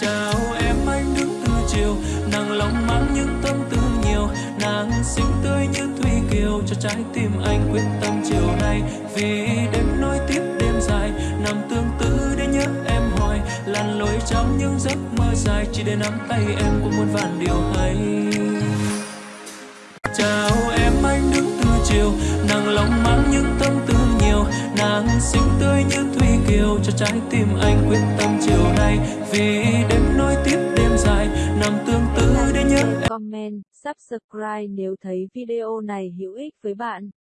chào em anh đứng từ chiều. Nàng lòng mang những tâm tư nhiều, nàng xinh tươi như thủy kiều. Cho trái tim anh quyết tâm chiều nay, vì đêm nối tiếp đêm dài. Nằm tương tư để nhớ em hoài lặn lội trong những giấc mơ dài. Chỉ để nắm tay em cũng muốn vạn điều hay. Chào em anh đứng từ chiều, nàng lòng mang những tâm tư nhiều. Nàng xinh tươi như thủy kiều. Cho trái tim anh quyết tâm chiều nay, vì comment, subscribe nếu thấy video này hữu ích với bạn.